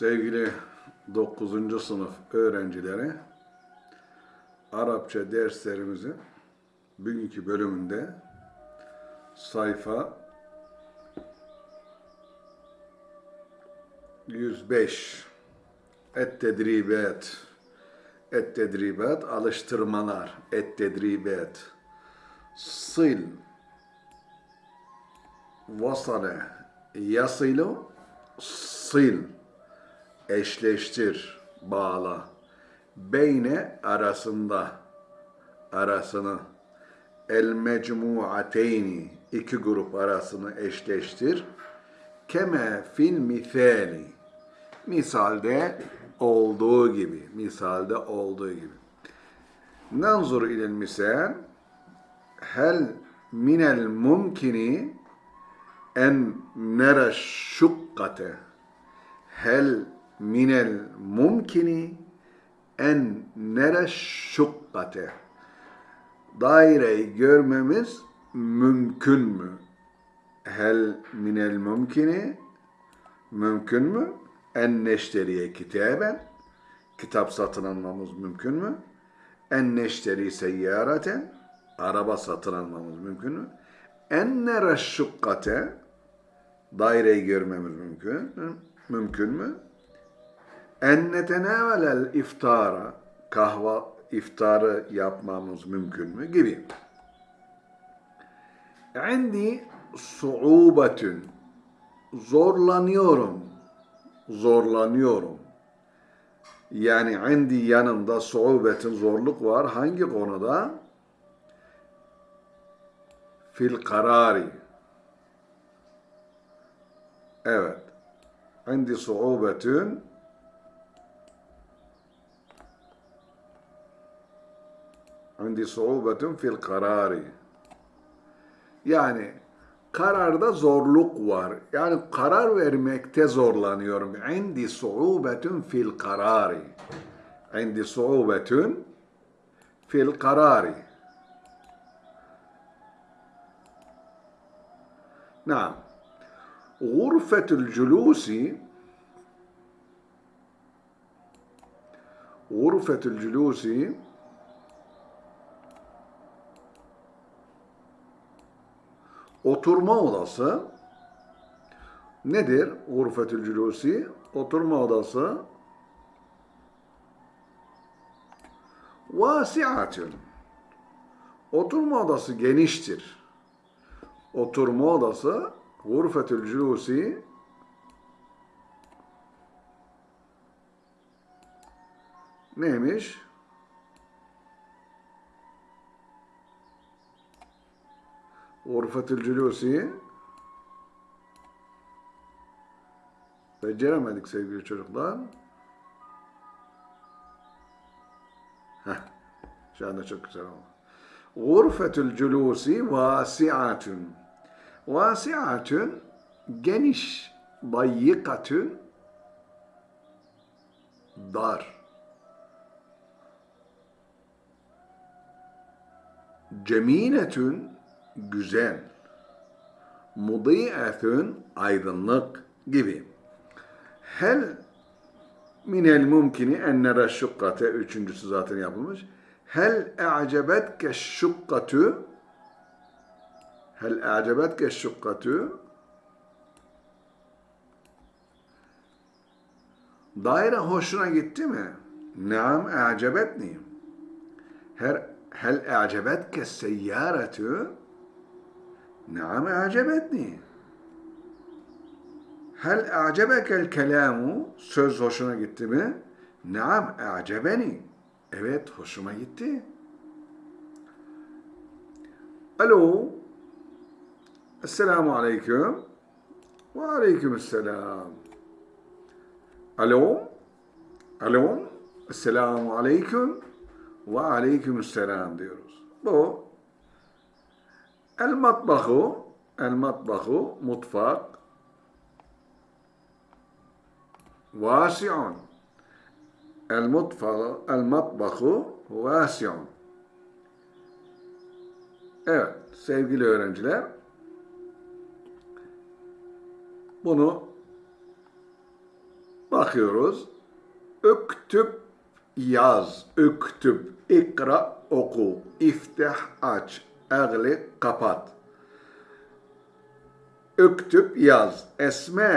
Sevgili 9. sınıf öğrencileri, Arapça derslerimizin bugünkü bölümünde sayfa 105 Et-Tedribat Et-Tedribat alıştırmalar. Et-Tedribat Sil. Vasale. Yasilu Sil eşleştir, bağla. Beyne arasında, arasını. El mecmuateyni, iki grup arasını eşleştir. Keme fil misali, misalde olduğu gibi, misalde olduğu gibi. Nanzur ilel misal, hel minel mumkini en nere şukkate, hel minel mumkini en nere şukkate. Daireyi görmemiz mümkün mü? Hel minel mumkini mümkün mü? En neşteriye kitaben kitap satın almamız mümkün mü? En neşteri seyyareten araba satın almamız mümkün mü? En nere şukkate daireyi görmemiz mümkün mü? Mümkün mü? En netenavelel iftara kahva iftarı yapmamız mümkün mü gibi. Endi suubetün zorlanıyorum zorlanıyorum. Yani endi yanımda suubetin zorluk var. Hangi konuda? Fil karari. Evet. Endi suubetün عندي صعوبة fil karari. Yani kararda zorluk var. Yani karar vermekte zorlanıyorum. عندي صعوبة fil karari. عندي صعوبة fil karari. نعم غرفة الجلوس غرفة الجلوس Oturma odası nedir? Gurfetül culusi oturma odası vasiatun oturma odası geniştir. Oturma odası gurfetül culusi neymiş? Urfetül Culusi Beceremedik sevgili çocuklar. Heh, şu anda çok güzel oldu. Gurfetül culusi vasiatun. Vasiatun geniş, dayyikatun dar. Cemînetun güzel. Mudi'atun aydınlık gibi. Hel minel mumkini en nere şukkate üçüncüsü zaten yapılmış. Hel e'cebetke şukkatu Hel e'cebetke şukkatu Daire hoşuna gitti mi? Naam e'cebetni. Her hel e'cebetke seyyaratu Naam acebetni. Hel acebekel kelamu söz hoşuna gitti mi? Naam acebeni. Evet hoşuma gitti. Alo. Esselamu aleyküm. Ve aleyküm esselam. Alo. Alo. Esselamu aleyküm. Ve aleyküm esselam diyoruz. Bu El matbahu, el matbahu, mutfak, vasi'un. El mutfağı, el matbahu vasi'un. Evet, sevgili öğrenciler, bunu bakıyoruz. Üktüb yaz. Üktüb. ikra oku. İftah aç. Eglik kapat. Üktüb yaz. Esma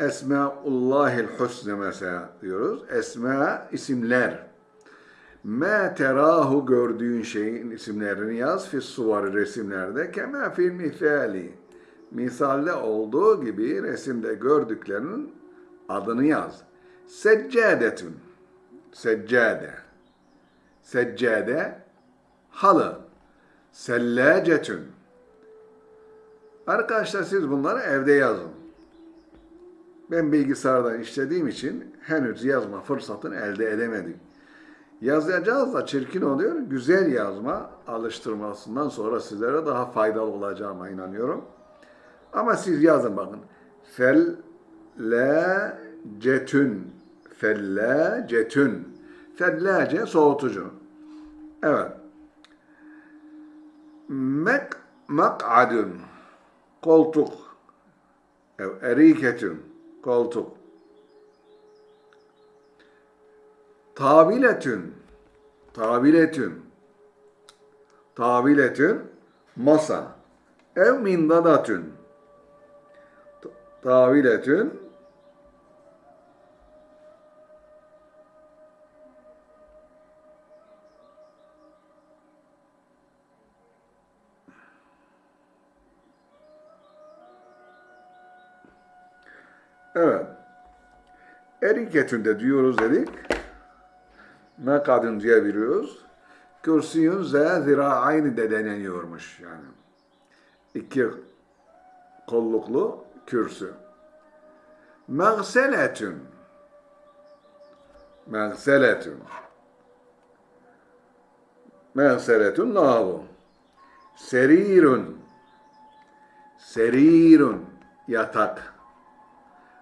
Esmaullahil husne mesela diyoruz. Esma isimler. Ma terahu gördüğün şeyin isimlerini yaz. Fi suvari resimlerde. Kema fil misali. Misalde olduğu gibi resimde gördüklerinin adını yaz. Seccadetun. Seccade. Seccade. Halı. Sellacetun. Arkadaşlar siz bunları evde yazın. Ben bilgisayardan işlediğim için henüz yazma fırsatını elde edemedim. Yazacağız da çirkin oluyor. Güzel yazma alıştırmasından sonra sizlere daha faydalı olacağıma inanıyorum. Ama siz yazın bakın. Fellacetün. Fellacetün. Fellace soğutucu. Evet. Mek mak'adun. Koltuk. Ev eriketün. Koltuk. Tabiletün. Tabiletün. Tabiletün. Masa. Ev mindadatün. Taviletün Evet. Eriketünde diyoruz dedik. Ne kadın diye biliyoruz. Kürsüyün ze zira'ayni de deneniyormuş yani. İki kolluklu kürsü. Mağseletün. Mağseletün. Mağseletün lavabo. Serirun. Serirun. Yatak.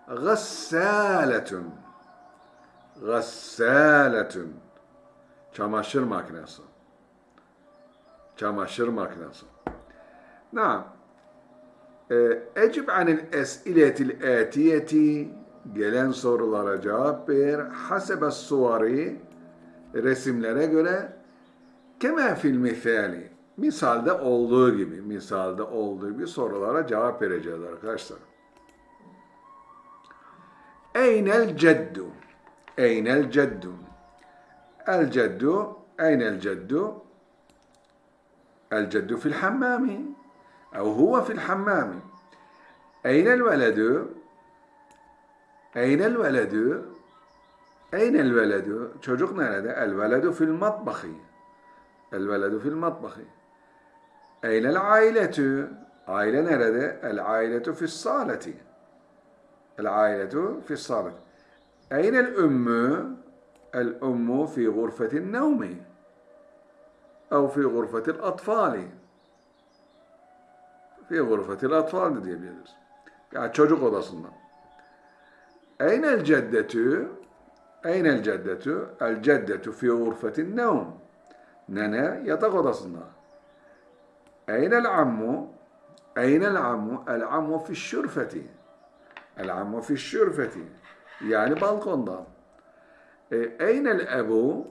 Gassaletün. Gassaletün. Çamaşır makinesi. Çamaşır makinesi. Naam. Ecib anil es'iletil etiyeti gelen sorulara cevap ver. Hasebe suvari resimlere göre kema fil misali misalde olduğu gibi misalde olduğu gibi sorulara cevap vereceğiz arkadaşlar. Eynel ceddu El ceddu Eynel ceddu El ceddu fil hammami أو هو في الحمام أين الولد؟ أين الولد؟ أين الولد؟ çocuk nerede? الولد في المطبخ الولد في المطبخ أين العائلة؟ Aile nerede? العائلة في الصالة El ailetu fi salih. Eyne el ümmü? El ümmü fi gurfetin nevmi. Ev fi gurfetil atfali. Fi gurfetil atfali diyebiliriz. Yani çocuk odasında. Eyne el ceddetü? Eyne el ceddetü? El ceddetü fi gurfetin nevm. Nene yatak odasında. Eyne el ammu? Eyne el ammu? El ammu fi şürfeti. العم في الشرفة يعني بالكوندا إيه، أين الأب؟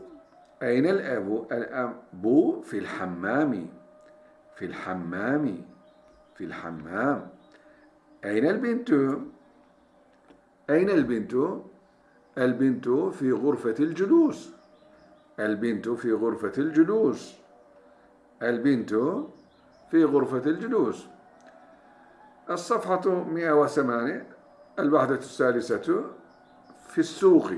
أين الأب؟ الأب في الحمام في الحمام في الحمام أين البنت؟ أين البنت؟ البنت في غرفة الجلوس البنت في غرفة الجلوس البنت في غرفة الجلوس الصفحة 108 الوحدة الثالثة في السوق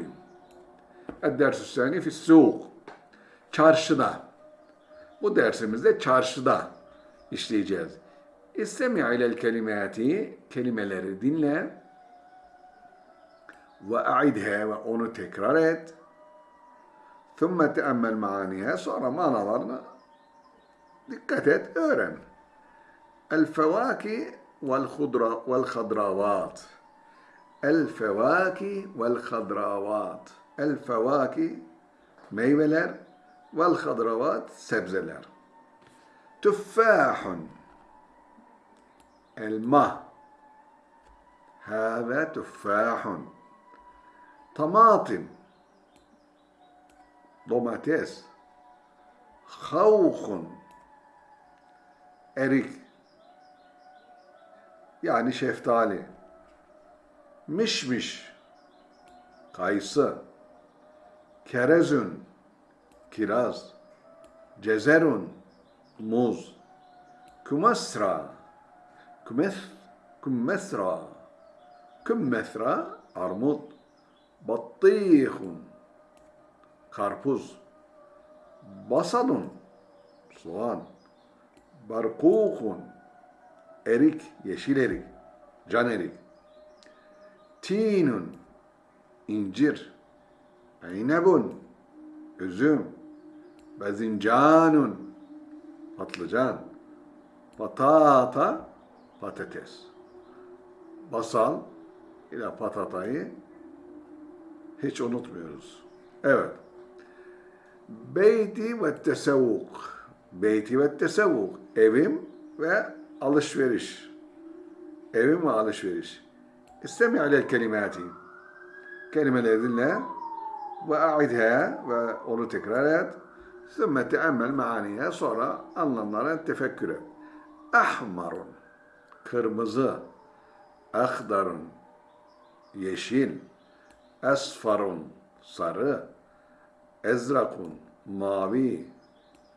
الدرس الثاني في السوق çarşıda. Bu dersimizde çarşıda işleyeceğiz. İstemi ilel kelimati kelimeleri dinle ve a'idhe ve onu tekrar et. Thumma teammel maaniha sonra manalarını dikkat et, öğren. El fevaki vel khudra vel hadravat. الفواكه والخضروات. الفواكه ميولر والخضروات سبزلر. تفاح. الماء. هذا تفاح. طماطم. دوماتيس خوخ. أريك. يعني شيفتالي Mişmiş. Kayısı. Kerezün. Kiraz. Cezerun. Muz. Kumasra. Kümes, kümmesra. Kümmesra. Armut. Battihun. Karpuz. Basalun. Soğan. Barkukun. Erik. Yeşil erik. Can erik. Tinun. incir. Eynebun. Üzüm. Bezincanun. Patlıcan. Patata. Patates. Basal ile patatayı hiç unutmuyoruz. Evet. Beyti ve tesavvuk. Beyti ve tesavvuk. Evim ve alışveriş. Evim ve alışveriş. İstemi alel kelimati. Kelimeleri dinle ve a'idha ve onu tekrar et. Sümme teemmel maaniye sonra anlamlara tefekkür et. Ahmarun. Kırmızı. Ahdarun. Yeşil. Esfarun. Sarı. Ezrakun. Mavi.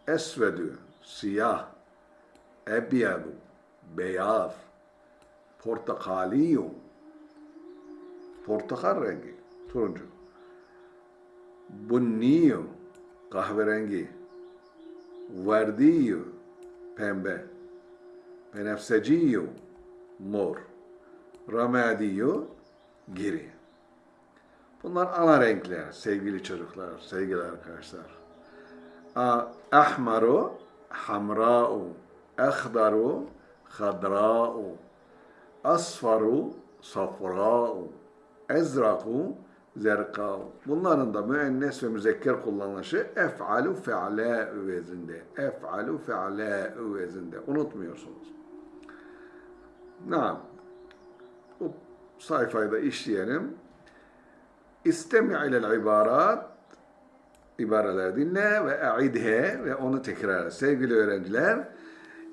Esvedü. Siyah. Ebyadu. Beyaz. Portakaliyu. Portakal rengi. Turuncu. Bunniyu. Kahverengi. Verdiyu. Pembe. Benefseciyu. Mor. Ramadiyu. Giri. Bunlar ana renkler sevgili çocuklar, sevgili arkadaşlar. Ahmaru, hamra'u, ahdaru, hadra'u, asfaru, safra'u, ezraku, zerka'u. Bunların da müennes ve müzekker kullanışı ef'alu fe'la vezinde. Ef'alu fe'la vezinde. Unutmuyorsunuz. Naam. Bu sayfayı da işleyelim. İstemi ilel ibarat ibareler dinle ve a'idhe ve onu tekrar. Sevgili öğrenciler,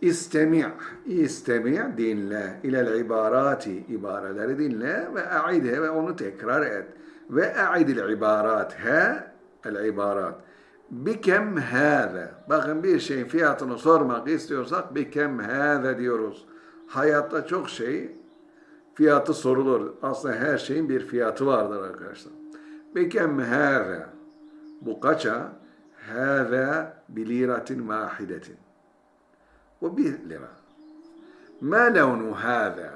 istemi' istemi' dinle ilel ibarati ibareleri dinle ve a'idhe ve onu tekrar et. Ve a'idil ibarat he el ibarat. Bikem hâze. Bakın bir şeyin fiyatını sormak istiyorsak bikem hâze diyoruz. Hayatta çok şey fiyatı sorulur. Aslında her şeyin bir fiyatı vardır arkadaşlar. Bikem hâze. Bu kaça? Hâze biliratin vahidetin. Bu bir lira. Ma levnu hâze.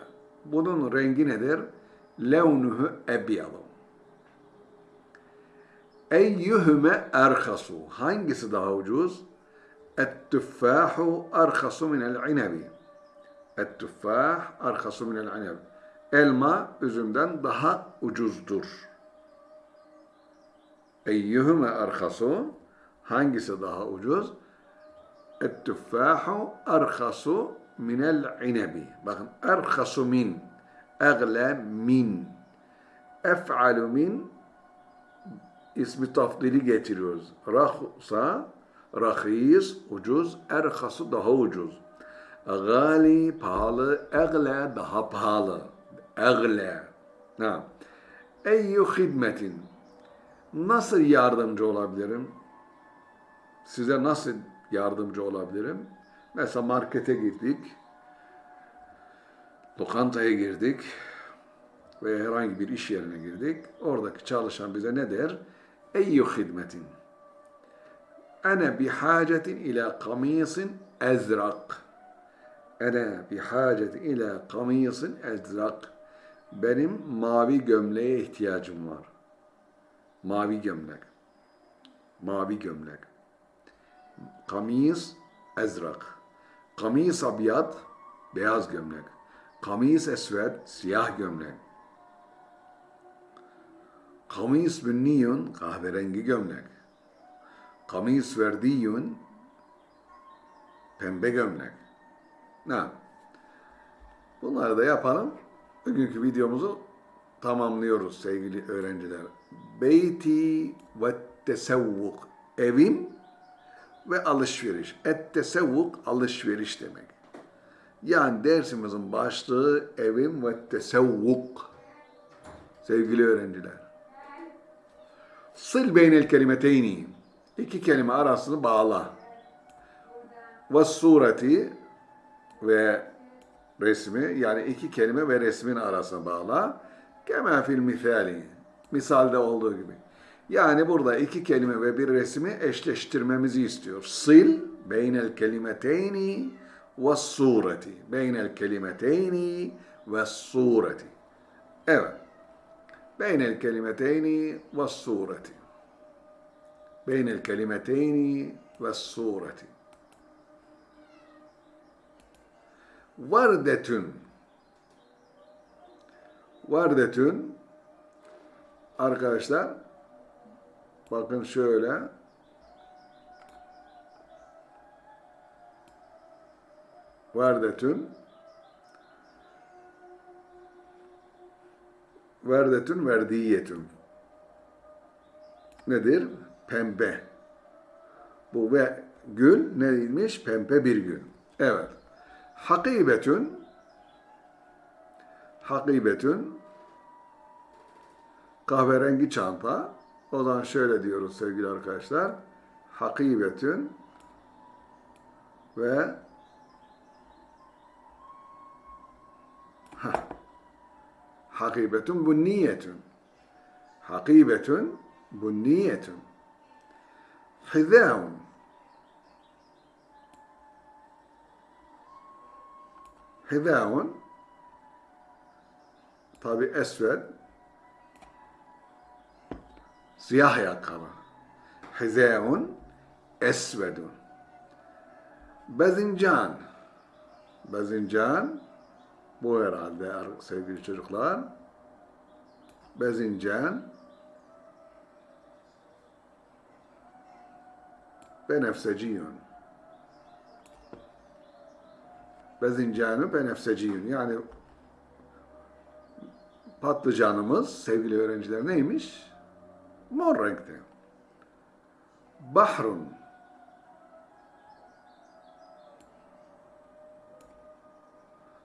Bunun rengi nedir? Levnuhu ebyadu. Eyyühüme erhasu. Hangisi daha ucuz? Et-tüffâhu erhasu minel inebi. Et-tüffâh erhasu minel inebi. Elma üzümden daha ucuzdur. Eyyühüme erhasu. Hangisi daha ucuz? Et-tüffâhu erhasu minel inebi. Bakın erhasu min. Egle min. Ef'alu min ismi tafdili getiriyoruz. Rahsa, rahis, ucuz, erhası daha ucuz. Gali, pahalı, egle, daha pahalı. Egle. Ha. Eyyü hidmetin. Nasıl yardımcı olabilirim? Size nasıl yardımcı olabilirim? Mesela markete girdik, lokantaya girdik veya herhangi bir iş yerine girdik. Oradaki çalışan bize ne der? Eyyü hidmetin. Ene bihacetin ila kamisin ezrak. Ene bihacetin ila kamisin ezrak. Benim mavi gömleğe ihtiyacım var. Mavi gömlek. Mavi gömlek. Kamis ezrak. Kamis abiyat beyaz gömlek. Kamis esved siyah gömlek. Kamis bünniyun kahverengi gömlek. Kamis verdiyun pembe gömlek. Ne? Bunları da yapalım. Bugünkü videomuzu tamamlıyoruz sevgili öğrenciler. Beyti ve tesevvuk. Evim ve alışveriş. Et tesevvuk alışveriş demek. Yani dersimizin başlığı evim ve tesevvuk. Sevgili öğrenciler. Sil beynel kelimeteyni. İki kelime arasını bağla. Ve sureti ve resmi yani iki kelime ve resmin arasına bağla. Kema fil misali. Misalde olduğu gibi. Yani burada iki kelime ve bir resmi eşleştirmemizi istiyor. Sil beynel kelimeteyni ve sureti. Beynel kelimeteyni ve sureti. Evet. Beynel kelimeteyni ve sureti. Beynel kelimeteyni ve sureti. Vardetün. Vardetün. Arkadaşlar bakın şöyle Vardetün Verdetün verdiyetün Nedir? Pembe. Bu ve gül neymiş? Pembe bir gül. Evet. Hakibetün Hakibetün kahverengi çanta. O zaman şöyle diyoruz sevgili arkadaşlar. Hakibetün ve Hah. Hakibetün bunniyetün. Hakibetün bunniyetün. Hizâun. Hizâun tabi esved siyah ayakkabı. Hizâun esvedun. Bezincan. Bezincan bu herhalde sevgili çocuklar. Bezincan benefseciyun. Bezincanı benefseciyun. Yani patlıcanımız sevgili öğrenciler neymiş? Mor renkte. Bahrun.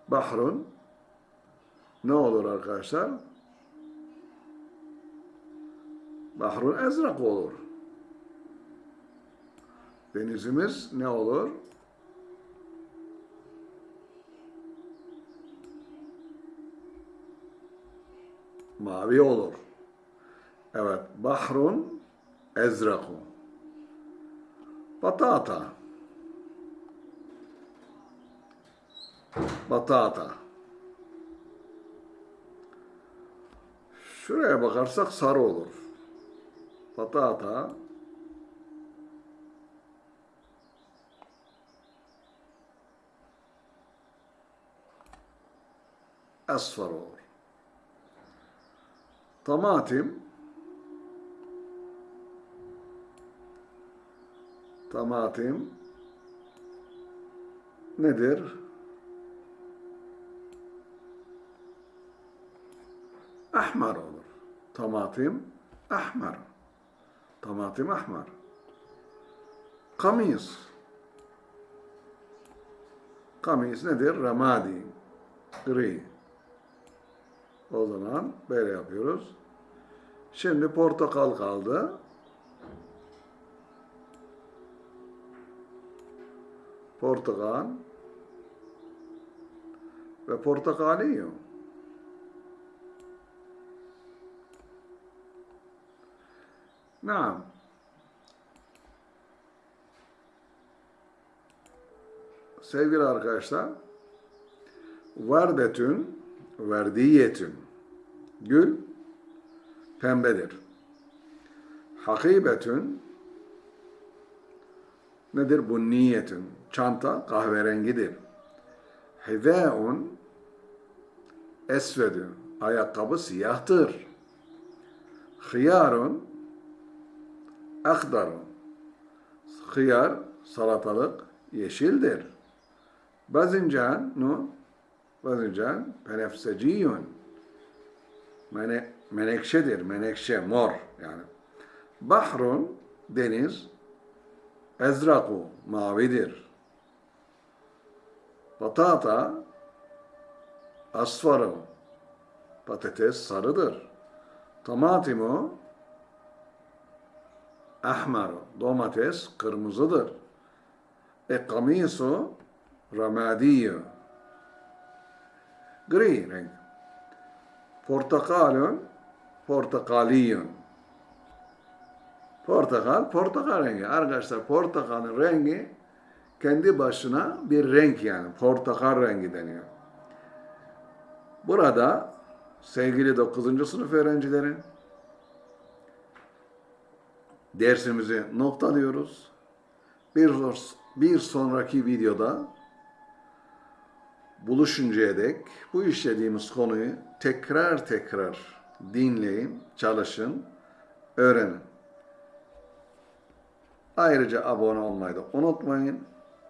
Bahrun ne olur arkadaşlar? Bahrun ezrak olur. Denizimiz ne olur? Mavi olur. Evet, bahrun ezraku. Batata. Batata. Şuraya bakarsak sarı olur. Batata. Asfar olur. Tamatim. Tamatim. Nedir? ahmar olur. Tamatim ahmar. Tamatim ahmar. Kamis. Kamis nedir? Ramadi. Gri. O zaman böyle yapıyoruz. Şimdi portakal kaldı. Portakal ve portakaliyo. Naam. Sevgili arkadaşlar, vardetün, verdiyetün. Gül, pembedir. Hakibetün, nedir? Bunniyetün. Çanta kahverengidir. Hizâun, esvedün. Ayakkabı siyahtır. Hıyarun, akdarun. Hıyar, salatalık, yeşildir. Bazincan, no? Bazincan, penefseciyun. Mene, menekşedir. Menekşe, mor yani. Bahrun, deniz. Ezraku, mavidir. Patata, asfaru, patates sarıdır. Tomatimu, ahmaru, domates kırmızıdır. E kamisu, ramadiyo, gri renk. Portakalun, portakaliyun. Portakal, portakal rengi. Arkadaşlar portakalın rengi kendi başına bir renk yani. Portakal rengi deniyor. Burada sevgili 9. sınıf öğrencileri dersimizi noktalıyoruz. Bir, bir sonraki videoda buluşuncaya dek bu işlediğimiz konuyu tekrar tekrar dinleyin, çalışın, öğrenin. Ayrıca abone olmayı da unutmayın.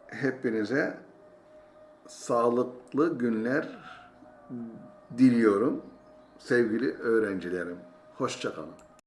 Hepinize sağlıklı günler diliyorum sevgili öğrencilerim. Hoşçakalın.